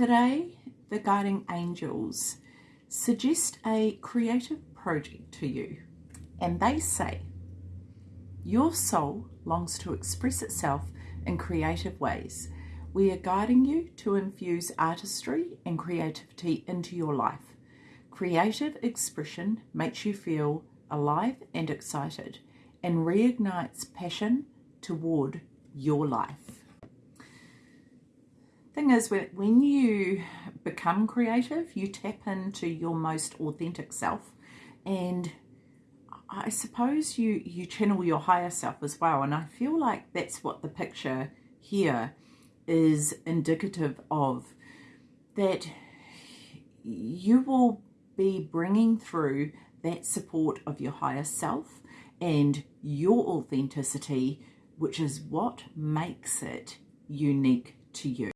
Today, the guiding angels suggest a creative project to you, and they say, Your soul longs to express itself in creative ways. We are guiding you to infuse artistry and creativity into your life. Creative expression makes you feel alive and excited and reignites passion toward your life. Thing is, when you become creative, you tap into your most authentic self and I suppose you, you channel your higher self as well. And I feel like that's what the picture here is indicative of that you will be bringing through that support of your higher self and your authenticity, which is what makes it unique to you.